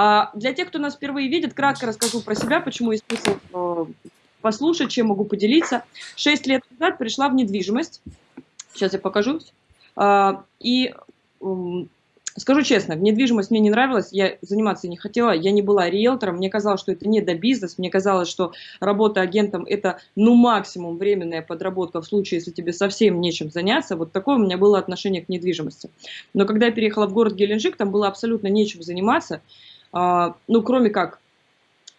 А для тех, кто нас впервые видит, кратко расскажу про себя, почему есть смысл э, послушать, чем могу поделиться. Шесть лет назад пришла в недвижимость. Сейчас я покажу. А, и Скажу честно, недвижимость мне не нравилась, я заниматься не хотела, я не была риэлтором, мне казалось, что это не до бизнес, мне казалось, что работа агентом это ну максимум временная подработка в случае, если тебе совсем нечем заняться, вот такое у меня было отношение к недвижимости. Но когда я переехала в город Геленджик, там было абсолютно нечем заниматься, ну кроме как,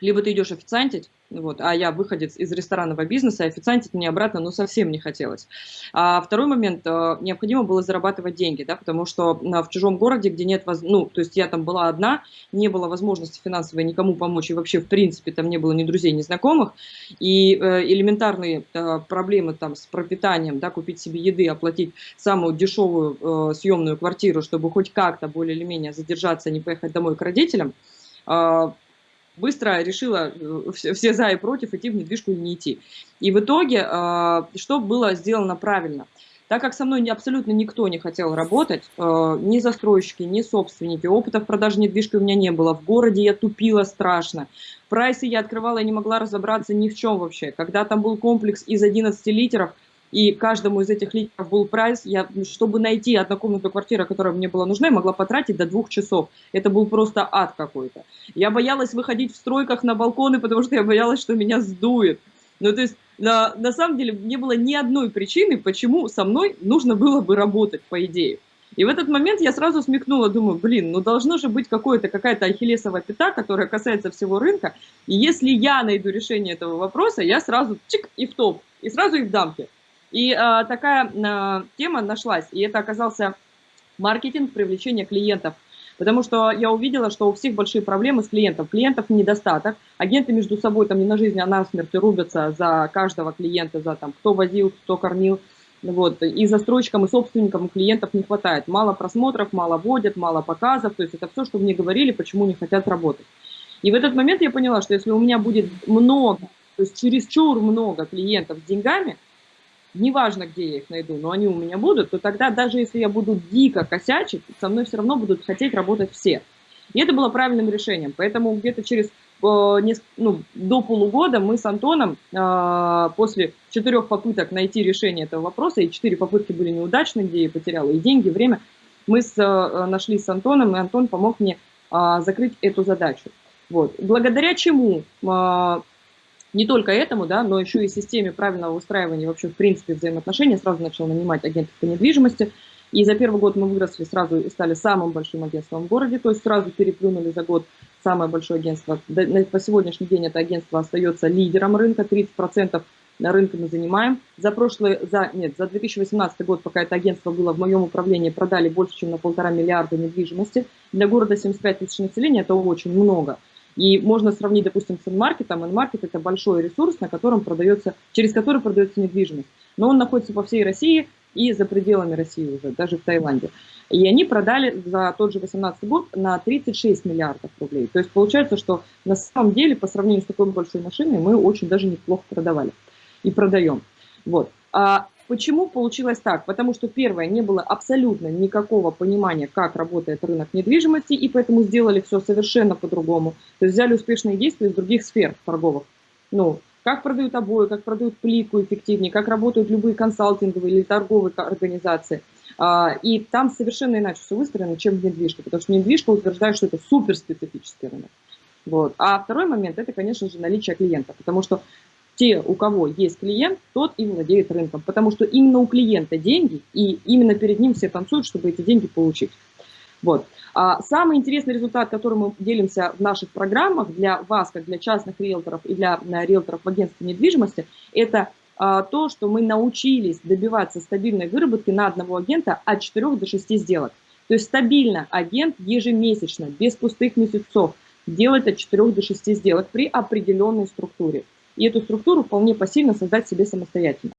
либо ты идешь официантить, вот, а я выходец из ресторанного бизнеса, и официантить мне обратно ну, совсем не хотелось. А второй момент, э, необходимо было зарабатывать деньги, да, потому что э, в чужом городе, где нет, воз... ну, то есть я там была одна, не было возможности финансовой никому помочь, и вообще, в принципе, там не было ни друзей, ни знакомых, и э, элементарные проблемы там с пропитанием, да, купить себе еды, оплатить самую дешевую съемную квартиру, чтобы хоть как-то более или менее задержаться, не поехать домой к родителям, э, быстро решила э, все, все за и против, идти в недвижку или не идти. И в итоге, э, что было сделано правильно? Так как со мной абсолютно никто не хотел работать, э, ни застройщики, ни собственники, опыта в продаже недвижки у меня не было, в городе я тупила страшно, прайсы я открывала и не могла разобраться ни в чем вообще. Когда там был комплекс из 11 литеров, и каждому из этих литров был прайс. Я, чтобы найти однокомнатную квартиру, которая мне была нужна, я могла потратить до двух часов. Это был просто ад какой-то. Я боялась выходить в стройках на балконы, потому что я боялась, что меня сдует. Ну, то есть, на, на самом деле, не было ни одной причины, почему со мной нужно было бы работать, по идее. И в этот момент я сразу смекнула, думаю, блин, ну должно же быть какая-то ахиллесовая пята, которая касается всего рынка. И если я найду решение этого вопроса, я сразу чик и в топ, и сразу и в дамке. И э, такая э, тема нашлась, и это оказался маркетинг привлечения клиентов. Потому что я увидела, что у всех большие проблемы с клиентом. Клиентов недостаток. Агенты между собой там не на жизнь, а на смерть рубятся за каждого клиента, за там, кто возил, кто кормил. Вот. И застройщикам, и собственникам, и клиентов не хватает. Мало просмотров, мало водят, мало показов. То есть это все, что мне говорили, почему не хотят работать. И в этот момент я поняла, что если у меня будет много, то есть чересчур много клиентов с деньгами, неважно, где я их найду, но они у меня будут, то тогда даже если я буду дико косячить, со мной все равно будут хотеть работать все. И это было правильным решением. Поэтому где-то через э, ну, до полугода мы с Антоном э, после четырех попыток найти решение этого вопроса, и четыре попытки были неудачны, где я потеряла и деньги, и время, мы с, э, нашли с Антоном, и Антон помог мне закрыть эту задачу. Вот. Благодаря чему не только этому, да, но еще и системе правильного устраивания вообще в принципе взаимоотношений. Сразу начал нанимать агентов по недвижимости. И за первый год мы выросли сразу и стали самым большим агентством в городе, то есть сразу переплюнули за год самое большое агентство. По сегодняшний день это агентство остается лидером рынка, 30% на рынке мы занимаем. За прошлый, за, нет, за 2018 год, пока это агентство было в моем управлении, продали больше, чем на полтора миллиарда недвижимости. Для города 75 тысяч населения это очень много. И можно сравнить, допустим, с инмаркетом. Инмаркет – это большой ресурс, на котором продается, через который продается недвижимость. Но он находится по всей России и за пределами России уже, даже в Таиланде. И они продали за тот же 2018 год на 36 миллиардов рублей. То есть получается, что на самом деле по сравнению с такой большой машиной мы очень даже неплохо продавали и продаем. Вот. А Почему получилось так? Потому что, первое, не было абсолютно никакого понимания, как работает рынок недвижимости, и поэтому сделали все совершенно по-другому. То есть взяли успешные действия из других сфер торговых. Ну, как продают обои, как продают плитку эффективнее, как работают любые консалтинговые или торговые организации. А, и там совершенно иначе все выстроено, чем в недвижке, потому что недвижка утверждает, что это суперспецифический рынок. Вот. А второй момент – это, конечно же, наличие клиента, потому что те, у кого есть клиент, тот и владеет рынком, потому что именно у клиента деньги, и именно перед ним все танцуют, чтобы эти деньги получить. Вот. А самый интересный результат, который мы делимся в наших программах для вас, как для частных риэлторов и для риэлторов в агентстве недвижимости, это а, то, что мы научились добиваться стабильной выработки на одного агента от 4 до 6 сделок. То есть стабильно агент ежемесячно, без пустых месяцев, делает от 4 до 6 сделок при определенной структуре и эту структуру вполне посильно создать себе самостоятельно.